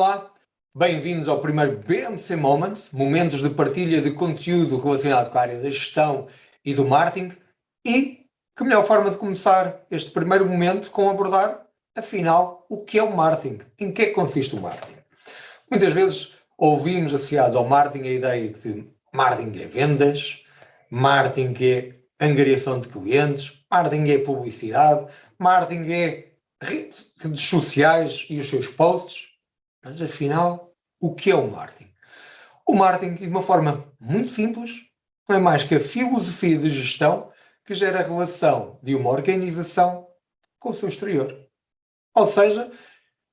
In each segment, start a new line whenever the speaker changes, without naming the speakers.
Olá, bem-vindos ao primeiro BMC Moments, momentos de partilha de conteúdo relacionado com a área da gestão e do marketing. E que melhor forma de começar este primeiro momento com abordar, afinal, o que é o marketing, em que é que consiste o marketing. Muitas vezes ouvimos associado ao marketing a ideia de marketing é vendas, marketing é angariação de clientes, marketing é publicidade, marketing é redes sociais e os seus posts, mas afinal, o que é o marketing? O marketing, de uma forma muito simples, não é mais que a filosofia de gestão que gera a relação de uma organização com o seu exterior. Ou seja,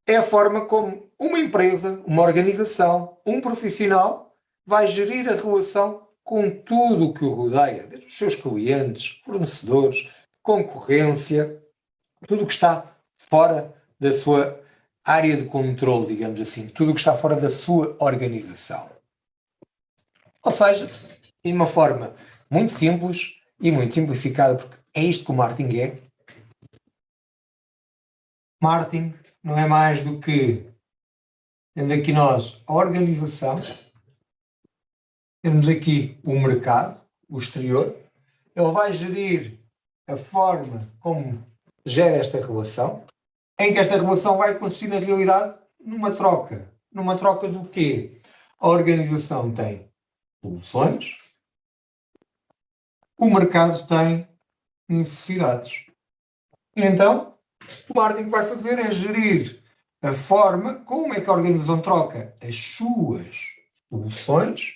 é a forma como uma empresa, uma organização, um profissional vai gerir a relação com tudo o que o rodeia, desde os seus clientes, fornecedores, concorrência, tudo o que está fora da sua área de controle, digamos assim, tudo o que está fora da sua organização. Ou seja, de uma forma muito simples e muito simplificada, porque é isto que o marketing é. Marketing não é mais do que, tendo aqui nós a organização, temos aqui o mercado, o exterior, ele vai gerir a forma como gera esta relação, em que esta relação vai consistir na realidade numa troca. Numa troca do quê? A organização tem soluções, o mercado tem necessidades. Então, o marketing vai fazer é gerir a forma como é que a organização troca as suas soluções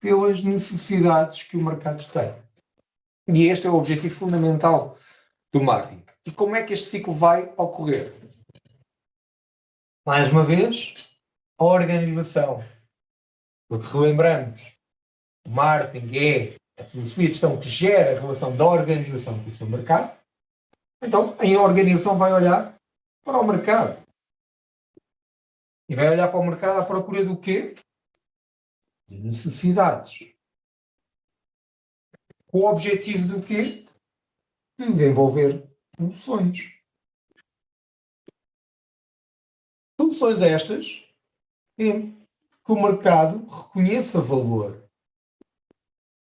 pelas necessidades que o mercado tem. E este é o objetivo fundamental do marketing. E como é que este ciclo vai ocorrer? Mais uma vez, a organização. Porque relembramos, o marketing é a filosofia de gestão que gera a relação da organização com o seu mercado. Então, a organização vai olhar para o mercado. E vai olhar para o mercado à procura do quê? De necessidades. Com o objetivo do quê? De desenvolver soluções. Soluções estas em que o mercado reconheça valor.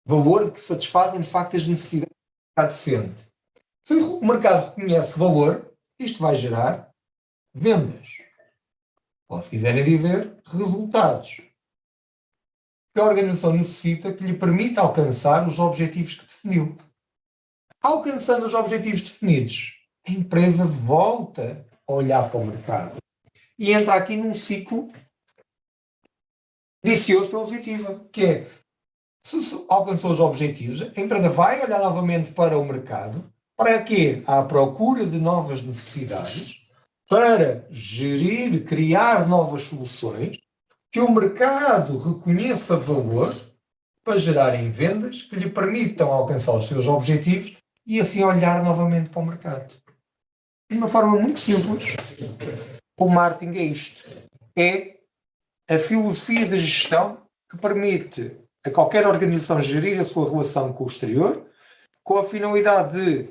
Valor que satisfazem de facto as necessidades do mercado. Se o mercado reconhece valor, isto vai gerar vendas. Ou se quiserem dizer, resultados. Que a organização necessita que lhe permita alcançar os objetivos que definiu. Alcançando os objetivos definidos, a empresa volta a olhar para o mercado e entra aqui num ciclo vicioso pela positiva, que é, se alcançou os objetivos, a empresa vai olhar novamente para o mercado, para quê? À procura de novas necessidades, para gerir, criar novas soluções, que o mercado reconheça valor, para gerarem vendas que lhe permitam alcançar os seus objetivos e assim olhar novamente para o mercado. De uma forma muito simples, o marketing é isto. É a filosofia de gestão que permite a qualquer organização gerir a sua relação com o exterior com a finalidade de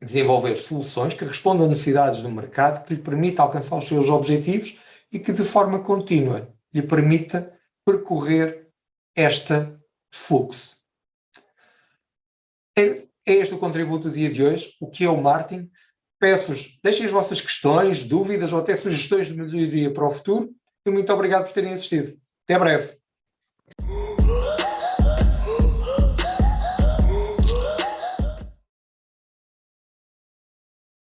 desenvolver soluções que respondam a necessidades do mercado, que lhe permita alcançar os seus objetivos e que de forma contínua lhe permita percorrer este fluxo. É este o contributo do dia de hoje, o que é o marketing. Peço-vos, deixem as vossas questões, dúvidas ou até sugestões de melhoria para o futuro e muito obrigado por terem assistido. Até breve.